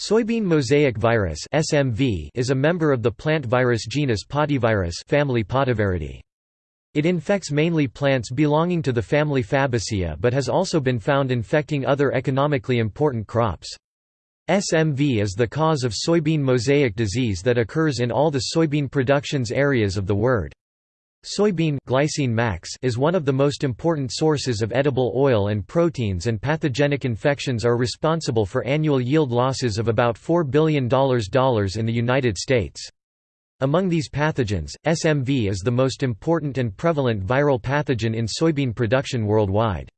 Soybean mosaic virus (SMV) is a member of the plant virus genus Potyvirus family Potyviridae. It infects mainly plants belonging to the family Fabaceae but has also been found infecting other economically important crops. SMV is the cause of soybean mosaic disease that occurs in all the soybean productions areas of the world. Soybean glycine max is one of the most important sources of edible oil and proteins and pathogenic infections are responsible for annual yield losses of about $4 billion in the United States. Among these pathogens, SMV is the most important and prevalent viral pathogen in soybean production worldwide.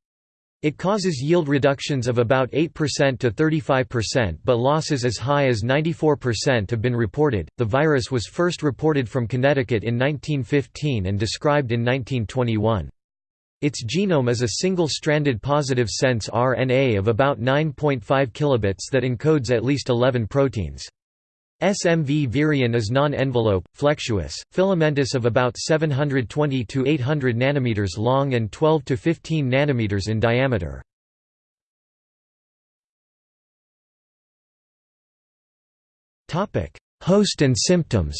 It causes yield reductions of about 8% to 35%, but losses as high as 94% have been reported. The virus was first reported from Connecticut in 1915 and described in 1921. Its genome is a single-stranded positive sense RNA of about 9.5 kilobits that encodes at least 11 proteins. SMV virion is non-envelope, flexuous, filamentous of about 720 to 800 nanometers long and 12 to 15 nanometers in diameter. Topic: Host and symptoms.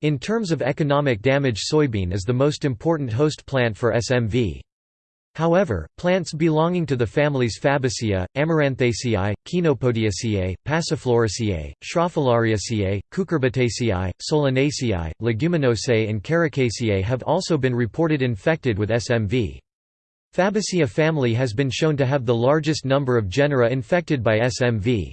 In terms of economic damage soybean is the most important host plant for SMV. However, plants belonging to the families Fabaceae, Amaranthaceae, Chenopodiaceae, Passifloraceae, Scrophulariaceae, Cucurbitaceae, Solanaceae, Leguminosae and Caricaceae have also been reported infected with SMV. Fabaceae family has been shown to have the largest number of genera infected by SMV.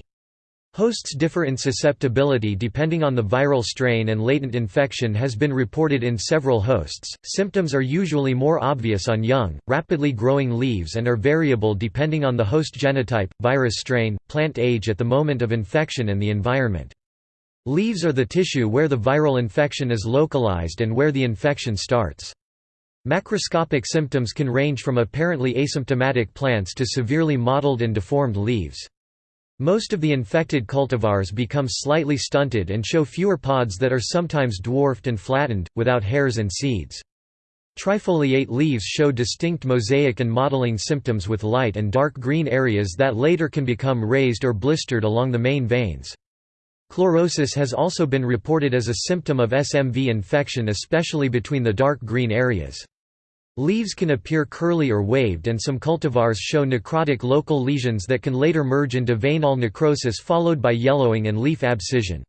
Hosts differ in susceptibility depending on the viral strain and latent infection has been reported in several hosts. Symptoms are usually more obvious on young, rapidly growing leaves and are variable depending on the host genotype, virus strain, plant age at the moment of infection and the environment. Leaves are the tissue where the viral infection is localized and where the infection starts. Macroscopic symptoms can range from apparently asymptomatic plants to severely mottled and deformed leaves. Most of the infected cultivars become slightly stunted and show fewer pods that are sometimes dwarfed and flattened, without hairs and seeds. Trifoliate leaves show distinct mosaic and mottling symptoms with light and dark green areas that later can become raised or blistered along the main veins. Chlorosis has also been reported as a symptom of SMV infection especially between the dark green areas. Leaves can appear curly or waved and some cultivars show necrotic local lesions that can later merge into veinal necrosis followed by yellowing and leaf abscission.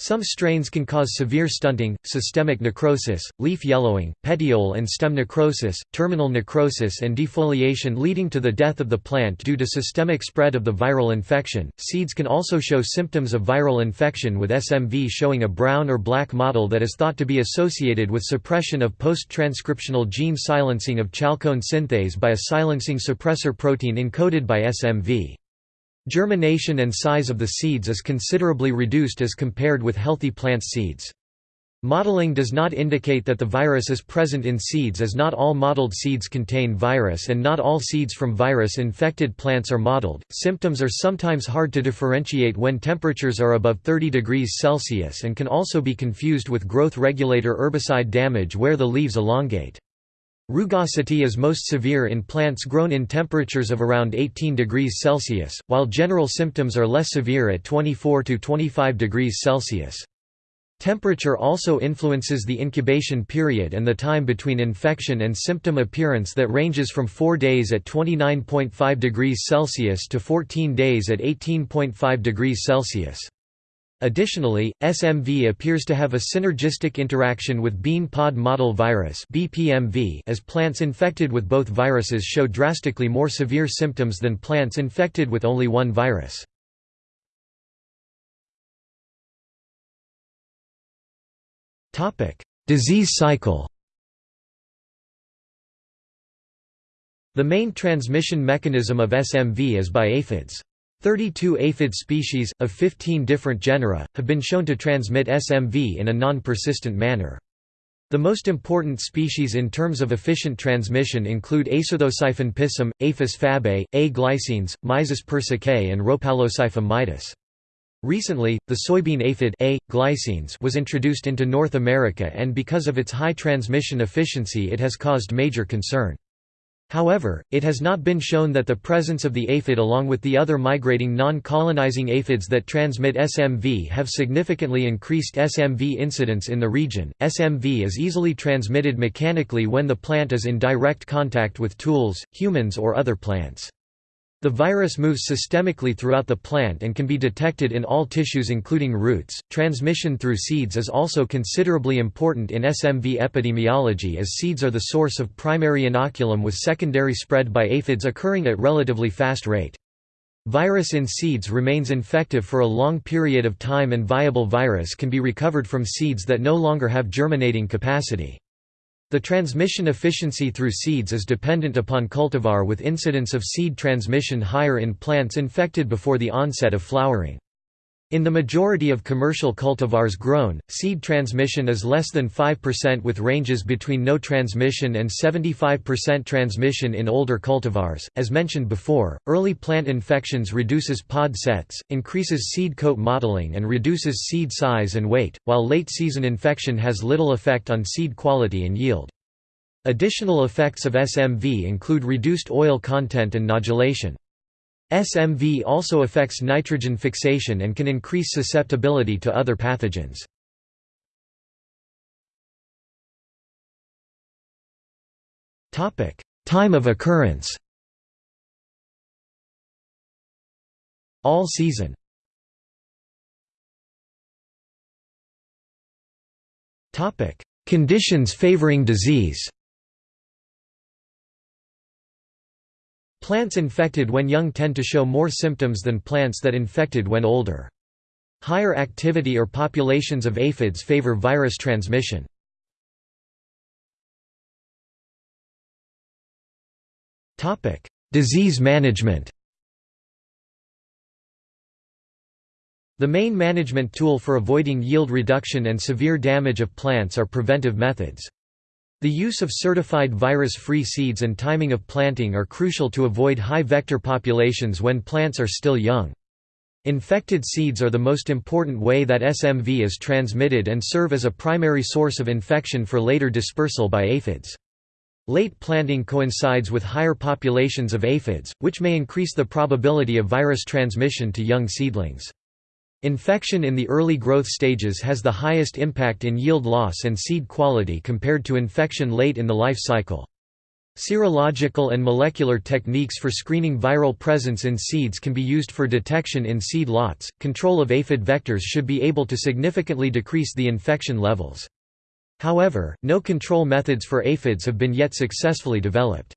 Some strains can cause severe stunting, systemic necrosis, leaf yellowing, petiole and stem necrosis, terminal necrosis and defoliation leading to the death of the plant due to systemic spread of the viral infection. Seeds can also show symptoms of viral infection with SMV showing a brown or black mottle that is thought to be associated with suppression of post-transcriptional gene silencing of chalcone synthase by a silencing suppressor protein encoded by SMV. Germination and size of the seeds is considerably reduced as compared with healthy plant seeds. Mottling does not indicate that the virus is present in seeds as not all mottled seeds contain virus and not all seeds from virus-infected plants are mottled. Symptoms are sometimes hard to differentiate when temperatures are above 30 degrees Celsius and can also be confused with growth regulator herbicide damage where the leaves elongate. Rugosity is most severe in plants grown in temperatures of around 18 degrees Celsius, while general symptoms are less severe at 24 to 25 degrees Celsius. Temperature also influences the incubation period and the time between infection and symptom appearance that ranges from 4 days at 29.5 degrees Celsius to 14 days at 18.5 degrees Celsius. Additionally, SMV appears to have a synergistic interaction with bean pod mottle virus as plants infected with both viruses show drastically more severe symptoms than plants infected with only one virus. Disease cycle. The main transmission mechanism of SMV is by aphids. 32 aphid species, of 15 different genera, have been shown to transmit SMV in a non-persistent manner. The most important species in terms of efficient transmission include Acyrthosiphon pisum, Aphis fabae, A. glycines, Myzus persicae and Rhopalosiphum maidis. Recently, the soybean aphid A. glycines was introduced into North America and because of its high transmission efficiency it has caused major concern. However, it has not been shown that the presence of the aphid along with the other migrating non-colonizing aphids that transmit SMV have significantly increased SMV incidence in the region. SMV is easily transmitted mechanically when the plant is in direct contact with tools, humans or other plants. The virus moves systemically throughout the plant and can be detected in all tissues including roots. Transmission through seeds is also considerably important in SMV epidemiology as seeds are the source of primary inoculum with secondary spread by aphids occurring at relatively fast rate. Virus in seeds remains infective for a long period of time and viable virus can be recovered from seeds that no longer have germinating capacity. The transmission efficiency through seeds is dependent upon cultivar with incidence of seed transmission higher in plants infected before the onset of flowering. In the majority of commercial cultivars grown, seed transmission is less than 5% with ranges between no transmission and 75% transmission in older cultivars. As mentioned before, early plant infections reduces pod sets, increases seed coat mottling and reduces seed size and weight, while late season infection has little effect on seed quality and yield. Additional effects of SMV include reduced oil content and nodulation. SMV also affects nitrogen fixation and can increase susceptibility to other pathogens. Time of occurrence. All season. Conditions favoring disease Plants infected when young tend to show more symptoms than plants that infected when older. Higher activity or populations of aphids favor virus transmission. Disease management The main management tool for avoiding yield reduction and severe damage of plants are preventive methods. The use of certified virus-free seeds and timing of planting are crucial to avoid high vector populations when plants are still young. Infected seeds are the most important way that SMV is transmitted and serve as a primary source of infection for later dispersal by aphids. Late planting coincides with higher populations of aphids, which may increase the probability of virus transmission to young seedlings. Infection in the early growth stages has the highest impact in yield loss and seed quality compared to infection late in the life cycle. Serological and molecular techniques for screening viral presence in seeds can be used for detection in seed lots. Control of aphid vectors should be able to significantly decrease the infection levels. However, no control methods for aphids have been yet successfully developed.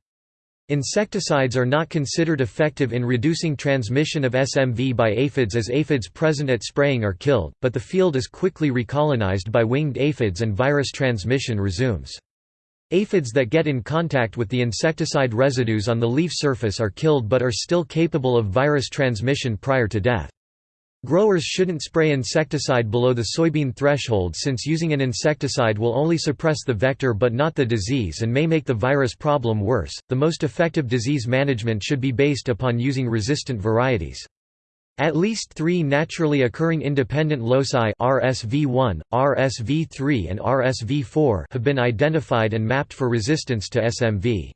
Insecticides are not considered effective in reducing transmission of SMV by aphids as aphids present at spraying are killed, but the field is quickly recolonized by winged aphids and virus transmission resumes. Aphids that get in contact with the insecticide residues on the leaf surface are killed but are still capable of virus transmission prior to death. Growers shouldn't spray insecticide below the soybean threshold since using an insecticide will only suppress the vector but not the disease and may make the virus problem worse. The most effective disease management should be based upon using resistant varieties. At least three naturally occurring independent loci RSV1, RSV3 and RSV4 have been identified and mapped for resistance to SMV.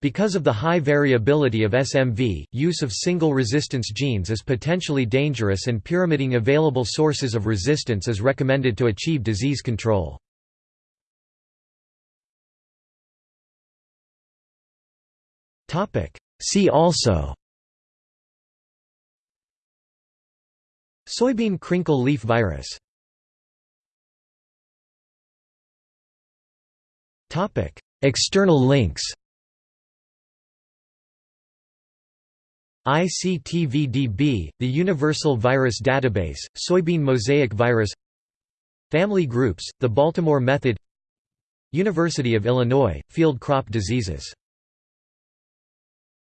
Because of the high variability of SMV, use of single resistance genes is potentially dangerous and pyramiding available sources of resistance is recommended to achieve disease control. See also Soybean crinkle leaf virus External links ICTVDB, the Universal Virus Database, Soybean Mosaic Virus Family Groups, the Baltimore Method University of Illinois, Field Crop Diseases